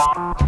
bem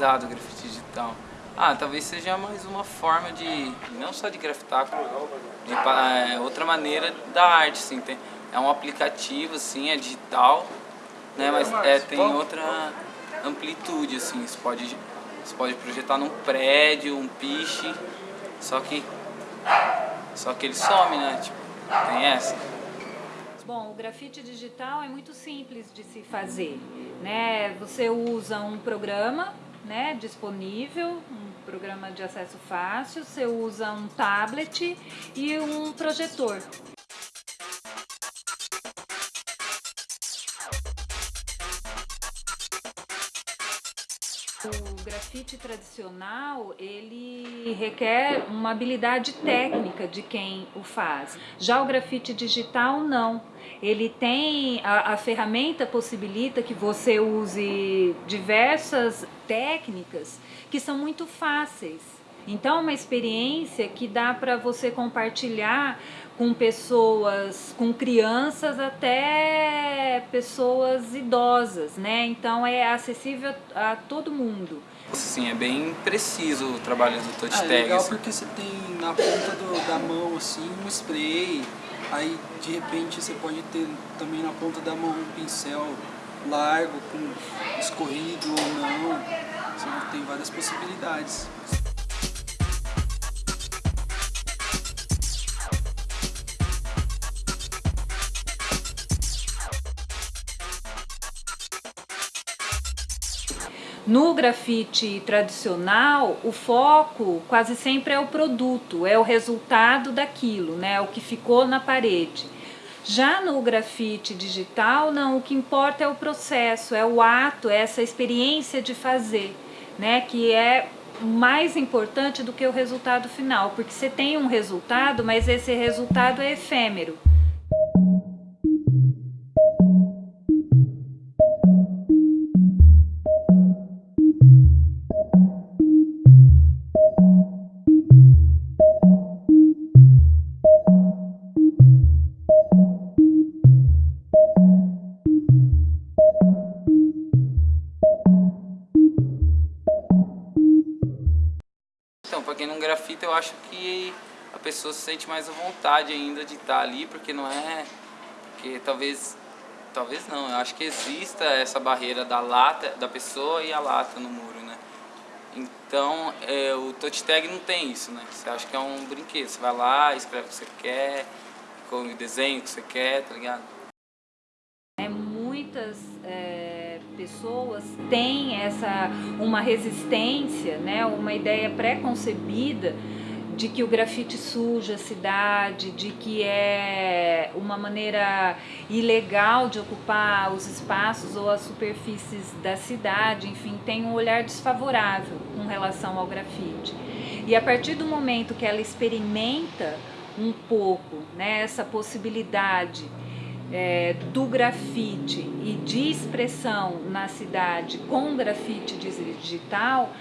o grafite digital. Ah, talvez seja mais uma forma de, não só de grafitar, de é, outra maneira da arte, assim, tem, é um aplicativo, assim, é digital, né, mas é, tem outra amplitude, assim, você pode, você pode projetar num prédio, um piche, só que, só que ele some, né, tipo, tem essa. Bom, o grafite digital é muito simples de se fazer, né? Você usa um programa, né, disponível, um programa de acesso fácil, você usa um tablet e um projetor. O grafite tradicional, ele requer uma habilidade técnica de quem o faz. Já o grafite digital, não. Ele tem, a, a ferramenta possibilita que você use diversas técnicas que são muito fáceis. Então, é uma experiência que dá para você compartilhar com pessoas, com crianças até pessoas idosas, né? Então é acessível a todo mundo. Sim, é bem preciso o trabalho do touch ah, tag. É legal assim. porque você tem na ponta do, da mão assim um spray, aí de repente você pode ter também na ponta da mão um pincel largo, com escorrido ou não. Você tem várias possibilidades. No grafite tradicional, o foco quase sempre é o produto, é o resultado daquilo, né, o que ficou na parede. Já no grafite digital, não, o que importa é o processo, é o ato, é essa experiência de fazer, né, que é mais importante do que o resultado final, porque você tem um resultado, mas esse resultado é efêmero. Quem não grafita, eu acho que a pessoa se sente mais à vontade ainda de estar ali, porque não é... Porque talvez... Talvez não, eu acho que exista essa barreira da lata, da pessoa e a lata no muro, né? Então, é, o touch tag não tem isso, né? Você acha que é um brinquedo, você vai lá, escreve o que você quer, com o desenho que você quer, tá ligado? É, muitas... É pessoas têm essa, uma resistência, né, uma ideia pré-concebida de que o grafite suja a cidade, de que é uma maneira ilegal de ocupar os espaços ou as superfícies da cidade, enfim, tem um olhar desfavorável com relação ao grafite. E a partir do momento que ela experimenta um pouco né, essa possibilidade é, do grafite e de expressão na cidade com grafite digital,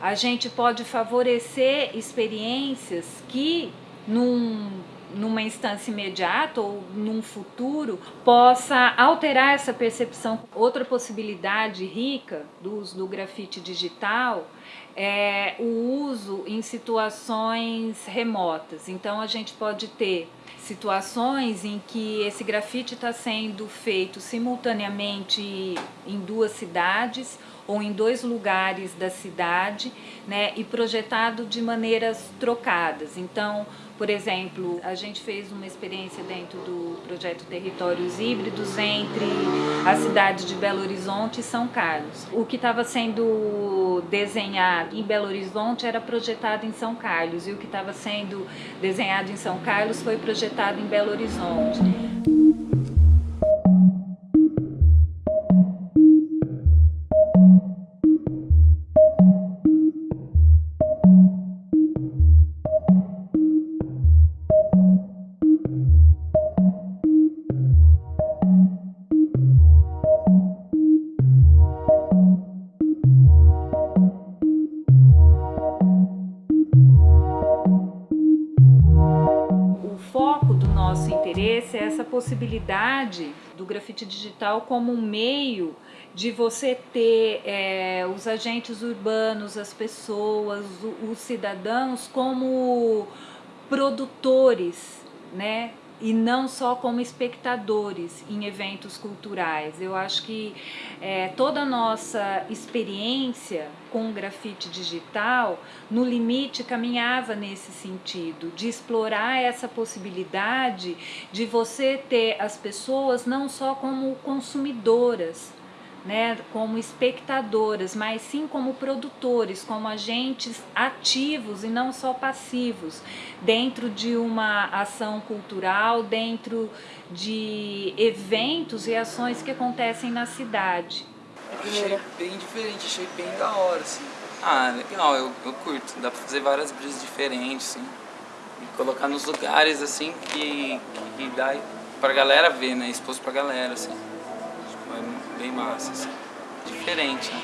a gente pode favorecer experiências que num, numa instância imediata ou num futuro possa alterar essa percepção. Outra possibilidade rica do uso do grafite digital é o uso em situações remotas. Então a gente pode ter situações em que esse grafite está sendo feito simultaneamente em duas cidades ou em dois lugares da cidade, né, e projetado de maneiras trocadas. Então, por exemplo, a gente fez uma experiência dentro do projeto Territórios Híbridos entre a cidade de Belo Horizonte e São Carlos. O que estava sendo desenhado em Belo Horizonte era projetado em São Carlos e o que estava sendo desenhado em São Carlos foi projetado em Belo Horizonte. Possibilidade do grafite digital como um meio de você ter é, os agentes urbanos, as pessoas, os cidadãos como produtores, né? E não só como espectadores em eventos culturais. Eu acho que é, toda a nossa experiência com o grafite digital, no limite, caminhava nesse sentido, de explorar essa possibilidade de você ter as pessoas não só como consumidoras, né, como espectadoras, mas sim como produtores, como agentes ativos e não só passivos, dentro de uma ação cultural, dentro de eventos e ações que acontecem na cidade. Achei bem diferente, achei bem da hora, assim. Ah, legal, eu, eu curto, dá pra fazer várias brisas diferentes, assim, e colocar nos lugares, assim, que, que dá pra galera ver, né, exposto pra galera, assim bem massa, assim. diferente, né?